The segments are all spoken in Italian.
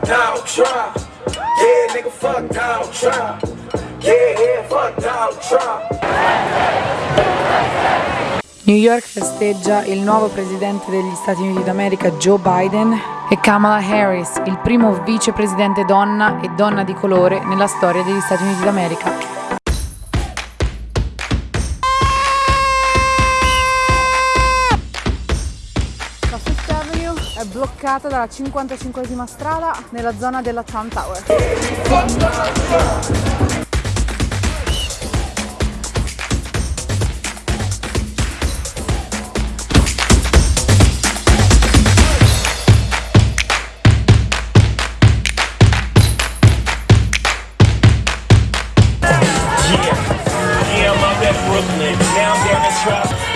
Trump. Yeah, nigga, fuck Donald Trump. Yeah, yeah, fuck Donald Trump. New York festeggia il nuovo presidente degli Stati Uniti d'America Joe Biden e Kamala Harris, il primo vicepresidente donna e donna di colore nella storia degli Stati Uniti d'America. È bloccata dalla 55esima strada nella zona della Trump Tower. Yeah, I'm up at Brooklyn. Now I'm down in Trump.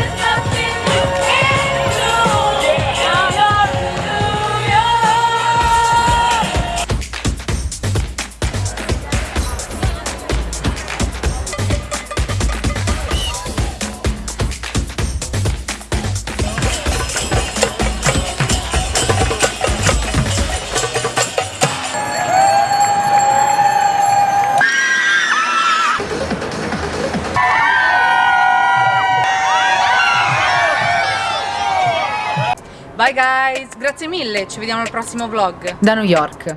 Bye guys, grazie mille, ci vediamo al prossimo vlog. Da New York.